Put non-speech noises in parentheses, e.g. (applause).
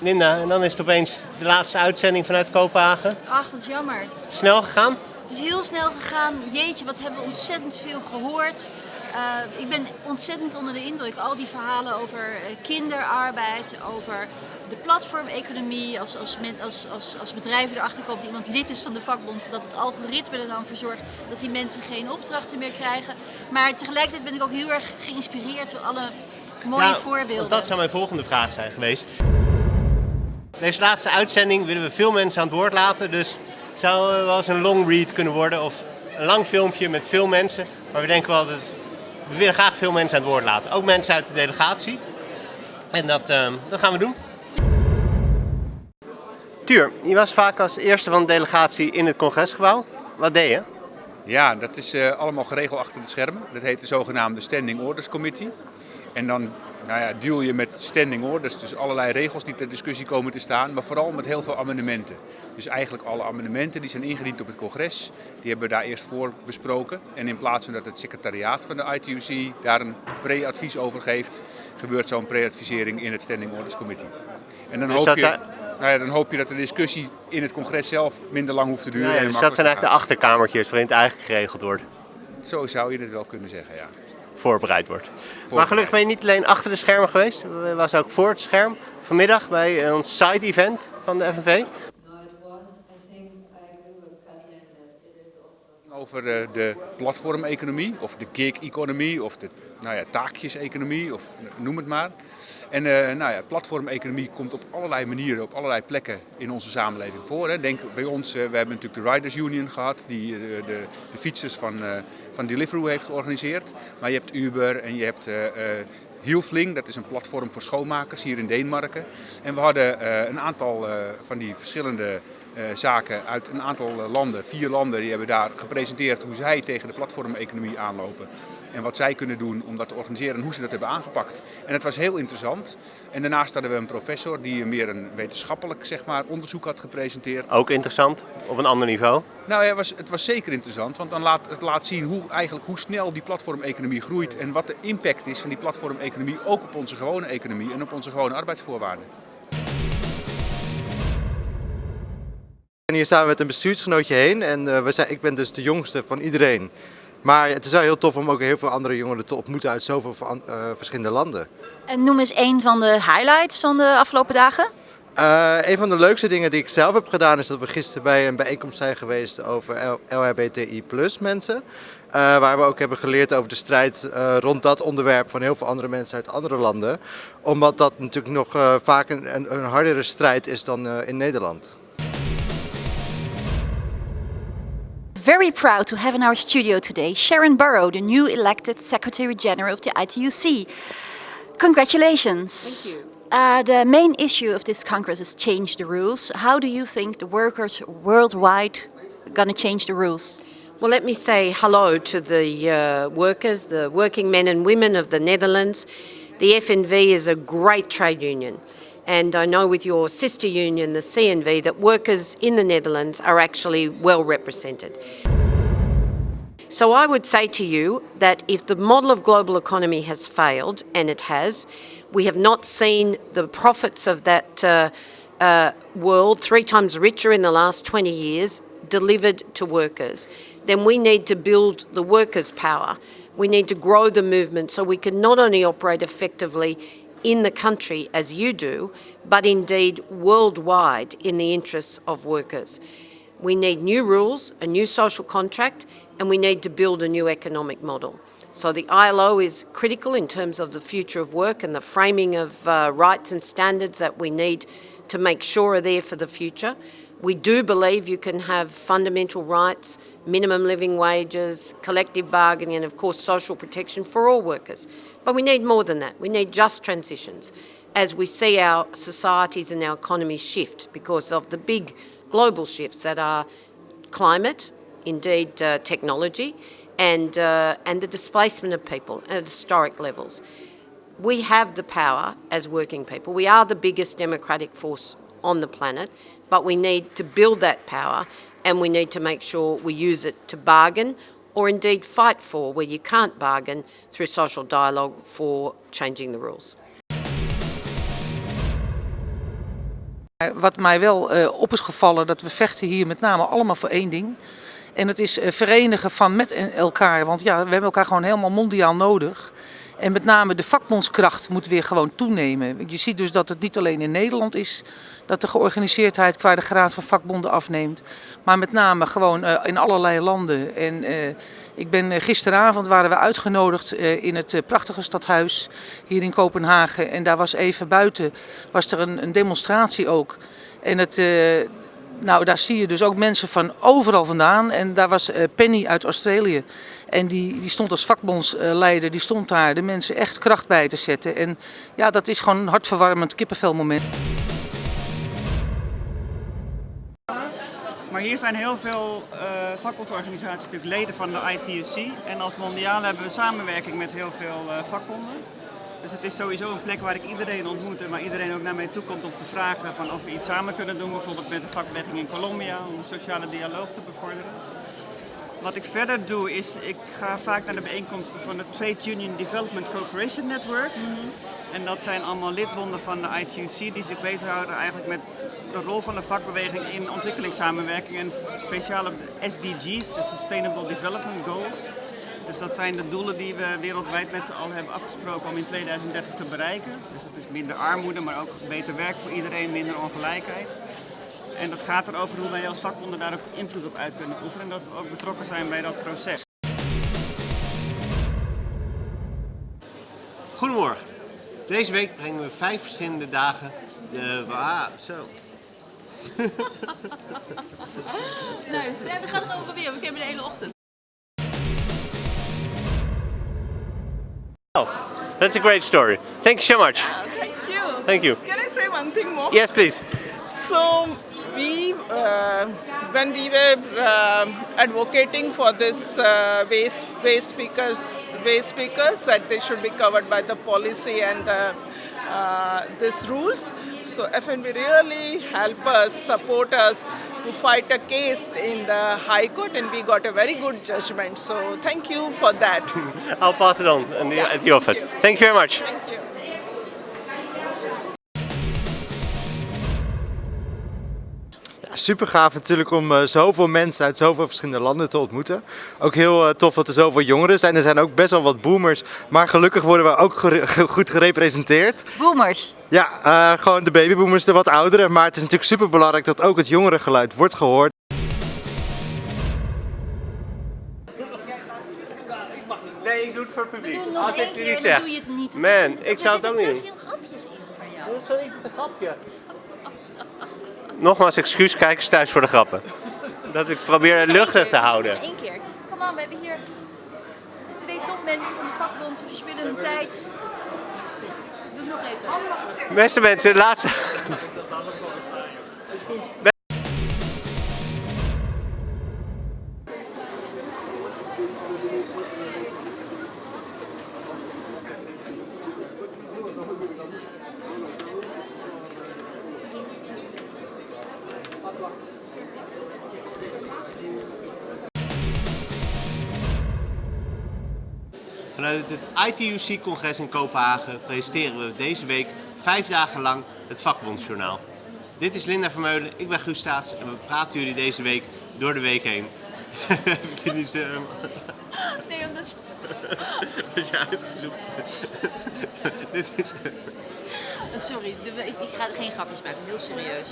Linda, en dan is het opeens de laatste uitzending vanuit Kopenhagen. Ach, wat jammer. Snel gegaan? Het is heel snel gegaan. Jeetje, wat hebben we ontzettend veel gehoord. Uh, ik ben ontzettend onder de indruk. Al die verhalen over uh, kinderarbeid, over de platformeconomie, als, als, als, als, als bedrijven erachter komen dat iemand lid is van de vakbond, dat het algoritme er dan voor zorgt dat die mensen geen opdrachten meer krijgen. Maar tegelijkertijd ben ik ook heel erg geïnspireerd door alle mooie ja, voorbeelden. Dat zou mijn volgende vraag zijn geweest. Deze laatste uitzending willen we veel mensen aan het woord laten, dus het zou wel eens een long read kunnen worden of een lang filmpje met veel mensen. Maar we denken wel dat het, we willen graag veel mensen aan het woord laten. Ook mensen uit de delegatie. En dat, uh, dat gaan we doen. Tuur, je was vaak als eerste van de delegatie in het congresgebouw. Wat deed je? Ja, dat is uh, allemaal geregeld achter het scherm. Dat heet de zogenaamde Standing Orders Committee. En dan nou ja, deal je met standing orders, dus allerlei regels die ter discussie komen te staan, maar vooral met heel veel amendementen. Dus eigenlijk alle amendementen die zijn ingediend op het congres, die hebben we daar eerst voor besproken. En in plaats van dat het secretariaat van de ITUC daar een pre-advies over geeft, gebeurt zo'n pre-advisering in het Standing Orders Committee. En dan, dus hoop je, nou ja, dan hoop je dat de discussie in het congres zelf minder lang hoeft te duren. Ja, dus dat zijn eigenlijk de achterkamertjes waarin het eigenlijk geregeld wordt. Zo zou je het wel kunnen zeggen, ja voorbereid wordt. Maar gelukkig ben je niet alleen achter de schermen geweest, je was ook voor het scherm vanmiddag bij ons side-event van de FNV. Over de platformeconomie of de gig-economie of de nou ja, taakjes-economie of noem het maar. En uh, nou ja, platformeconomie komt op allerlei manieren, op allerlei plekken in onze samenleving voor. Hè. Denk bij ons, uh, we hebben natuurlijk de Riders Union gehad, die uh, de, de, fietsers van, van Deliveroo heeft georganiseerd. Maar je hebt Uber en je hebt Hielfling, dat is een platform voor schoonmakers hier in Denemarken. En we hadden een aantal van die verschillende zaken uit een aantal landen, vier landen, die hebben daar gepresenteerd hoe zij tegen de platformeconomie aanlopen en wat zij kunnen doen om dat te organiseren en hoe ze dat hebben aangepakt. En het was heel interessant. En daarnaast hadden we een professor die meer een wetenschappelijk zeg maar, onderzoek had gepresenteerd. Ook interessant, op een ander niveau? Nou ja, het was, het was zeker interessant, want dan laat, het laat zien hoe, eigenlijk, hoe snel die platformeconomie groeit en wat de impact is van die platformeconomie ook op onze gewone economie en op onze gewone arbeidsvoorwaarden. En hier samen met een bestuursgenootje heen en uh, we zijn, ik ben dus de jongste van iedereen. Maar het is wel heel tof om ook heel veel andere jongeren te ontmoeten uit zoveel uh, verschillende landen. En noem eens een van de highlights van de afgelopen dagen. Uh, een van de leukste dingen die ik zelf heb gedaan is dat we gisteren bij een bijeenkomst zijn geweest over LHBTI plus mensen. Uh, waar we ook hebben geleerd over de strijd uh, rond dat onderwerp van heel veel andere mensen uit andere landen. Omdat dat natuurlijk nog vaak een, een, een, hardere strijd is dan in Nederland. Very proud to have in our studio today Sharon Burrow, the new elected Secretary General of the ITUC. Congratulations. Thank you. Uh, the main issue of this Congress is change the rules. How do you think the workers worldwide are going to change the rules? Well, let me say hello to the uh, workers, the working men and women of the Netherlands. The FNV is a great trade union. And I know with your sister union, the CNV, that workers in the Netherlands are actually well represented. So I would say to you that if the model of global economy has failed, and it has, we have not seen the profits of that uh, uh, world, three times richer in the last 20 years, delivered to workers, then we need to build the workers' power. We need to grow the movement so we can not only operate effectively in the country as you do, but indeed worldwide in the interests of workers. We need new rules, a new social contract, and we need to build a new economic model. So the ILO is critical in terms of the future of work and the framing of uh, rights and standards that we need to make sure are there for the future. We do believe you can have fundamental rights, minimum living wages, collective bargaining and of course social protection for all workers. But we need more than that. We need just transitions as we see our societies and our economies shift because of the big global shifts that are climate, indeed uh, technology, and, uh, and the displacement of people at historic levels. We have the power as working people. We are the biggest democratic force on the planet, but we need to build that power and we need to make sure we use it to bargain or indeed fight for where you can't bargain through social dialogue for changing the rules. Wat mij wel eh, op is gevallen, dat we vechten hier met name allemaal voor één ding. En het is eh, verenigen van met elkaar. Want ja, we hebben elkaar gewoon helemaal mondiaal nodig. En met name de vakbondskracht moet weer gewoon toenemen. Je ziet dus dat het niet alleen in Nederland is dat de georganiseerdheid qua de graad van vakbonden afneemt. Maar met name gewoon eh, in allerlei landen. En eh, ik ben eh, gisteravond waren we uitgenodigd in het prachtige stadhuis hier in Kopenhagen. En daar was even buiten was er een, demonstratie ook. En het, nou, daar zie je dus ook mensen van overal vandaan. En daar was eh, Penny uit Australië. En die, die stond als vakbondsleider, die stond daar de mensen echt kracht bij te zetten. En ja, dat is gewoon een hartverwarmend kippenvelmoment. Maar hier zijn heel veel eh, vakbondsorganisaties natuurlijk leden van de ITUC. En als mondiaal hebben we samenwerking met heel veel eh, vakbonden. Dus het is sowieso een plek waar ik iedereen ontmoet en waar iedereen ook naar mij toe komt om te vragen van of we iets samen kunnen doen. Bijvoorbeeld met de vakbeweging in Colombia om de sociale dialoog te bevorderen. Wat ik verder doe is, ik ga vaak naar de bijeenkomsten van het Trade Union Development Cooperation Network. En dat zijn allemaal lidbonden van de ITUC die zich bezighouden eigenlijk met de rol van de vakbeweging in ontwikkelingssamenwerking en speciale SDG's, de Sustainable Development Goals. Dus dat zijn de doelen die we wereldwijd met z'n allen hebben afgesproken om in 2030 te bereiken. Dus dat is minder armoede, maar ook beter werk voor iedereen, minder ongelijkheid. En dat gaat erover hoe wij als vakbonden daar ook invloed op uit kunnen oefenen en dat we ook betrokken zijn bij dat proces. Goedemorgen. Deze week brengen we vijf verschillende dagen de... Ah, zo. (laughs) Ja, we gaan het gewoon proberen. We hebben de hele ochtend. That's a great story. Thank you so much. Thank you. Thank you. Can I say one thing more? Yes, please. So we, uh, when we were um advocating for this uh, waste waste speakers waste speakers that they should be covered by the policy and uh, uh, these rules. So FNB really help us, support us to fight a case in the High Court, and we got a very good judgment. So thank you for that. (laughs) I'll pass it on in the, at the office. Thank you very much. Super gaaf natuurlijk om eh, zoveel mensen uit zoveel verschillende landen te ontmoeten. Ook heel eh, tof dat er zoveel jongeren zijn. Er zijn ook best wel wat boomers, maar gelukkig worden we ook goed gerepresenteerd. Boomers. Ja, eh, gewoon de babyboomers, de wat ouderen. Maar het is natuurlijk super belangrijk dat ook het jongere geluid wordt gehoord. Nee, ik doe het voor het publiek. Als ik zeg. het niet. Man, ik zou het ook Er niet zitten te veel grapjes in van jou. Zo niet een grapje. Nogmaals excuus, kijkers thuis voor de grappen. Dat ik probeer luchtig te houden. Eén keer. Kom aan, we hebben hier twee topmensen van de vakbond. Ze verspillen hun tijd. Doe het nog even. Beste mensen, de laatste. Vanuit het ITUC-congres in Kopenhagen presenteren we deze week vijf dagen lang het vakbondsjournaal. Dit is Linda Vermeulen, ik ben Guus Staats en we praten jullie deze week door de week heen. (laughs) Heb ik je niet stem? (laughs) Nee, omdat... Je (laughs) uitgezocht? Dit is... Sorry, de- ik, ik ga er geen grapjes maken. Heel serieus.